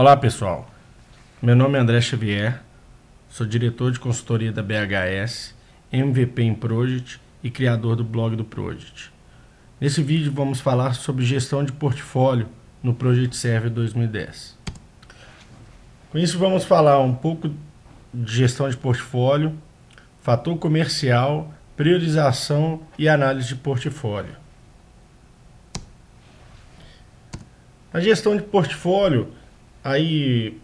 Olá pessoal, meu nome é André Xavier, sou diretor de consultoria da BHS, MVP em Project e criador do blog do Project. Nesse vídeo vamos falar sobre gestão de portfólio no Project Server 2010. Com isso vamos falar um pouco de gestão de portfólio, fator comercial, priorização e análise de portfólio. A gestão de portfólio Aí,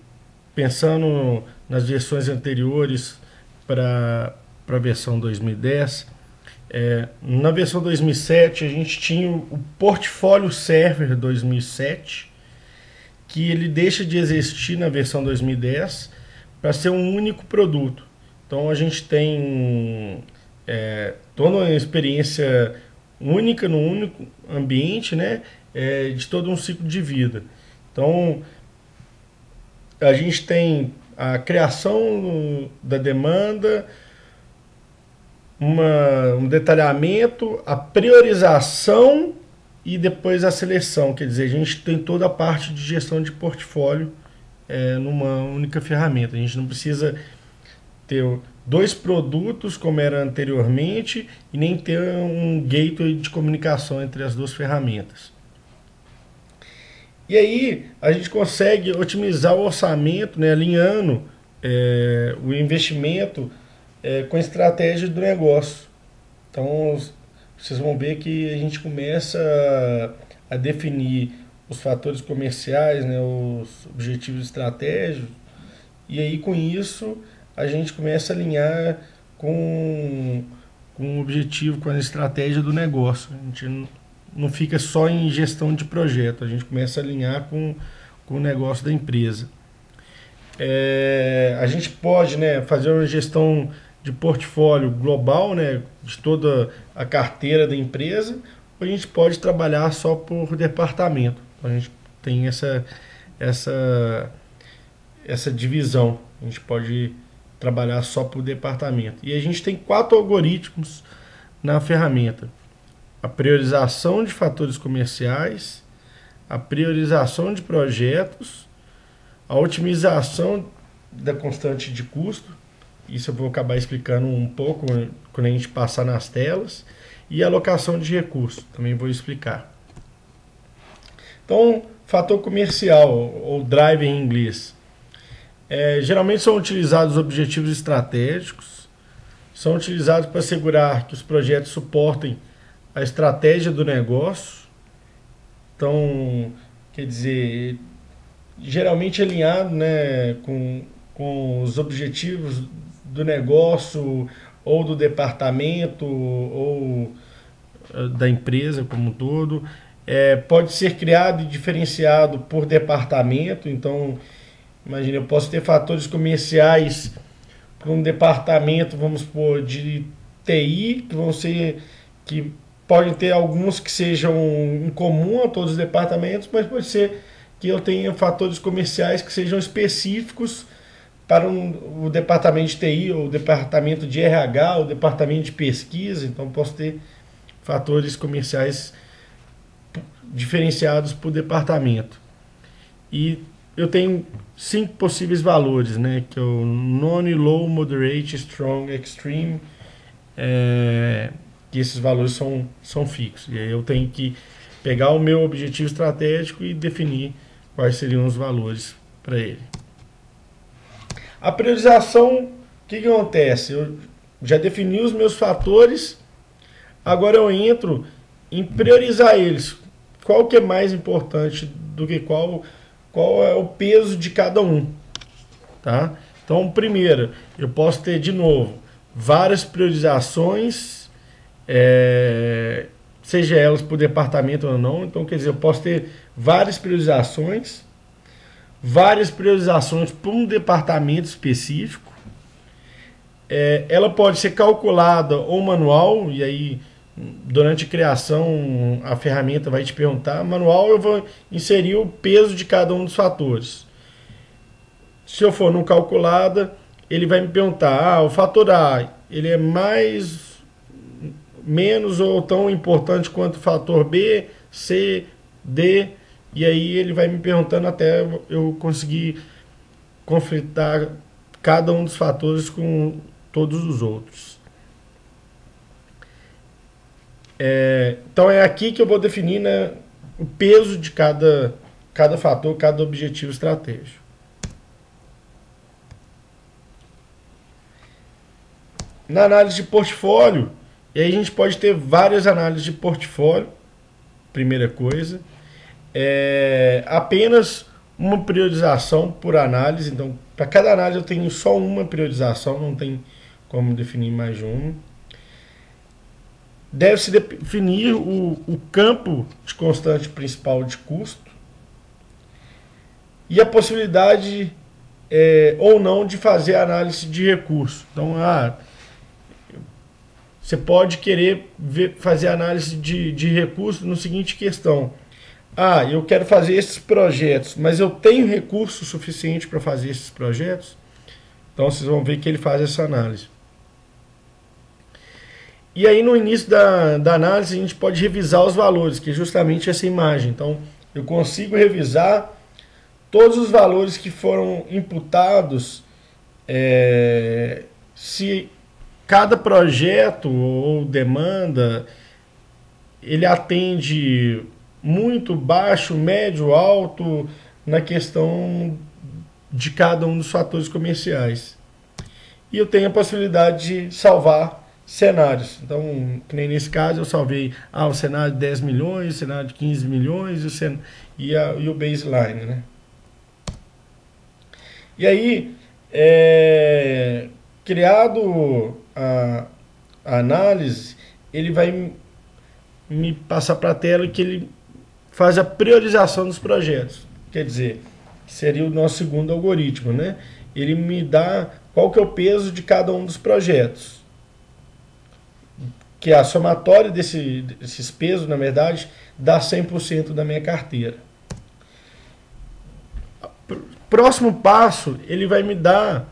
pensando nas versões anteriores para a versão 2010, é, na versão 2007 a gente tinha o Portfólio Server 2007, que ele deixa de existir na versão 2010 para ser um único produto. Então a gente tem é, toda uma experiência única no único ambiente, né, é, de todo um ciclo de vida. Então a gente tem a criação da demanda, uma, um detalhamento, a priorização e depois a seleção. Quer dizer, a gente tem toda a parte de gestão de portfólio é, numa única ferramenta. A gente não precisa ter dois produtos como era anteriormente e nem ter um gateway de comunicação entre as duas ferramentas. E aí a gente consegue otimizar o orçamento, né, alinhando é, o investimento é, com a estratégia do negócio. Então vocês vão ver que a gente começa a, definir os fatores comerciais, né, os objetivos estratégicos, e aí com isso a gente começa a alinhar com, com o objetivo, com a estratégia do negócio. A gente não fica só em gestão de projeto, a gente começa a alinhar com, com o negócio da empresa. É, a gente pode né, fazer uma gestão de portfólio global, né, de toda a carteira da empresa, ou a gente pode trabalhar só por departamento. Então, a gente tem essa, essa, essa divisão. A gente pode trabalhar só por departamento. E a gente tem quatro algoritmos na ferramenta a priorização de fatores comerciais, a priorização de projetos, a otimização da constante de custo, isso eu vou acabar explicando um pouco quando a gente passar nas telas, e a alocação de recursos, também vou explicar. Então, fator comercial, ou drive em inglês. É, geralmente são utilizados objetivos estratégicos, são utilizados para assegurar que os projetos suportem a estratégia do negócio. Então, quer dizer, geralmente alinhado né, com, com os objetivos do negócio ou do departamento ou eh, da empresa como um todo. É, pode ser criado e diferenciado por departamento. Então, imagine, eu posso ter fatores comerciais para um departamento, vamos supor, de TI, que vão ser que Podem ter alguns que sejam em comum a todos os departamentos, mas pode ser que eu tenha fatores comerciais que sejam específicos para um, o departamento de TI, o departamento de RH, o departamento de pesquisa. Então, posso ter fatores comerciais diferenciados por departamento. E eu tenho cinco possíveis valores, né? Que é o low, moderate, strong, extreme. É, que esses valores são, são fixos. E aí eu tenho que pegar o meu objetivo estratégico e definir quais seriam os valores para ele. A priorização, o que, que acontece? Eu já defini os meus fatores, agora eu entro em priorizar eles. Qual que é mais importante do que qual, qual é o peso de cada um. Tá? Então, primeiro, eu posso ter de novo várias priorizações é, seja elas por departamento ou não. Então, quer dizer, eu posso ter várias priorizações, várias priorizações por um departamento específico. É, ela pode ser calculada ou manual, e aí durante a criação a ferramenta vai te perguntar. Manual eu vou inserir o peso de cada um dos fatores. Se eu for no calculada, ele vai me perguntar, ah, o fator A, ele é mais menos ou tão importante quanto o fator B, C, D e aí ele vai me perguntando até eu conseguir conflitar cada um dos fatores com todos os outros. É, então é aqui que eu vou definir né, o peso de cada, cada fator, cada objetivo estratégico. Na análise de portfólio, e aí a gente pode ter várias análises de portfólio, primeira coisa. É, apenas uma priorização por análise, então para cada análise eu tenho só uma priorização, não tem como definir mais de uma. Deve-se definir o, o campo de constante principal de custo e a possibilidade é, ou não de fazer análise de recurso. Então, ah, você pode querer ver, fazer análise de, de recurso no seguinte questão. Ah, eu quero fazer esses projetos, mas eu tenho recurso suficiente para fazer esses projetos? Então vocês vão ver que ele faz essa análise. E aí no início da, da análise a gente pode revisar os valores, que é justamente essa imagem. Então eu consigo revisar todos os valores que foram imputados é, se cada projeto ou demanda ele atende muito baixo, médio, alto na questão de cada um dos fatores comerciais. E eu tenho a possibilidade de salvar cenários. Então, nem nesse caso, eu salvei ah, o cenário de 10 milhões, o cenário de 15 milhões e o, cen e, a, e o baseline. Né? E aí, é, criado a, a análise, ele vai me passar para a tela que ele faz a priorização dos projetos. Quer dizer, seria o nosso segundo algoritmo, né? Ele me dá qual que é o peso de cada um dos projetos. Que a somatória desse, desses pesos, na verdade, dá 100% da minha carteira. Próximo passo, ele vai me dar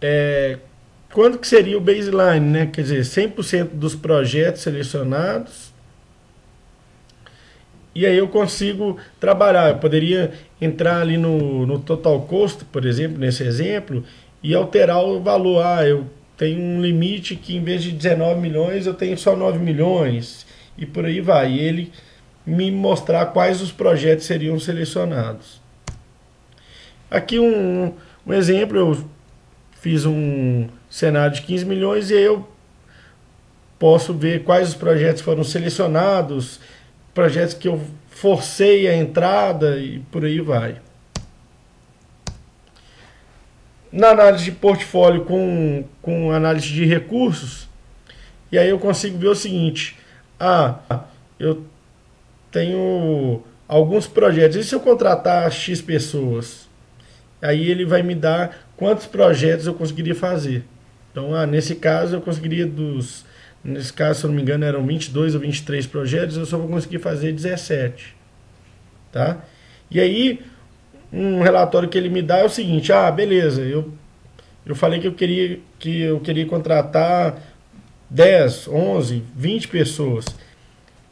é, quanto que seria o baseline, né? Quer dizer, 100% dos projetos selecionados. E aí eu consigo trabalhar. Eu poderia entrar ali no, no total cost, por exemplo, nesse exemplo, e alterar o valor. Ah, eu tenho um limite que em vez de 19 milhões, eu tenho só 9 milhões. E por aí vai. E ele me mostrar quais os projetos seriam selecionados. Aqui um, um exemplo, eu fiz um cenário de 15 milhões e eu posso ver quais os projetos foram selecionados, projetos que eu forcei a entrada e por aí vai. Na análise de portfólio com, com análise de recursos, e aí eu consigo ver o seguinte, ah, eu tenho alguns projetos, e se eu contratar X pessoas? Aí ele vai me dar quantos projetos eu conseguiria fazer. Então, ah, nesse caso, eu conseguiria dos. Nesse caso, se eu não me engano, eram 22 ou 23 projetos, eu só vou conseguir fazer 17. Tá? E aí, um relatório que ele me dá é o seguinte: ah, beleza, eu, eu falei que eu queria, que eu queria contratar 10, 11, 20 pessoas.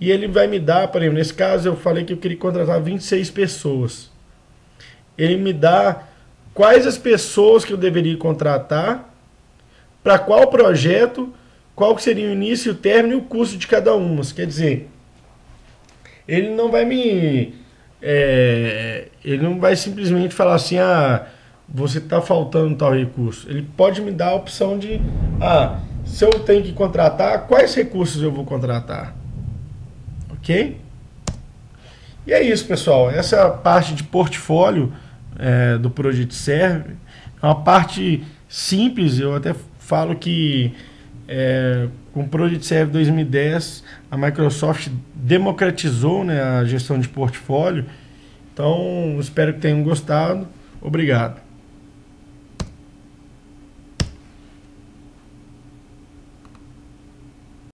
E ele vai me dar, por exemplo, nesse caso eu falei que eu queria contratar 26 pessoas. Ele me dá quais as pessoas que eu deveria contratar para qual projeto, qual seria o início, o término e o custo de cada uma. Quer dizer, ele não vai me. É, ele não vai simplesmente falar assim, ah, você está faltando tal recurso. Ele pode me dar a opção de, ah, se eu tenho que contratar, quais recursos eu vou contratar? Ok? E é isso, pessoal. Essa é parte de portfólio é, do Project Serve. É uma parte simples, eu até falo que é, com o Project Serve 2010 a Microsoft democratizou né, a gestão de portfólio. Então, espero que tenham gostado. Obrigado.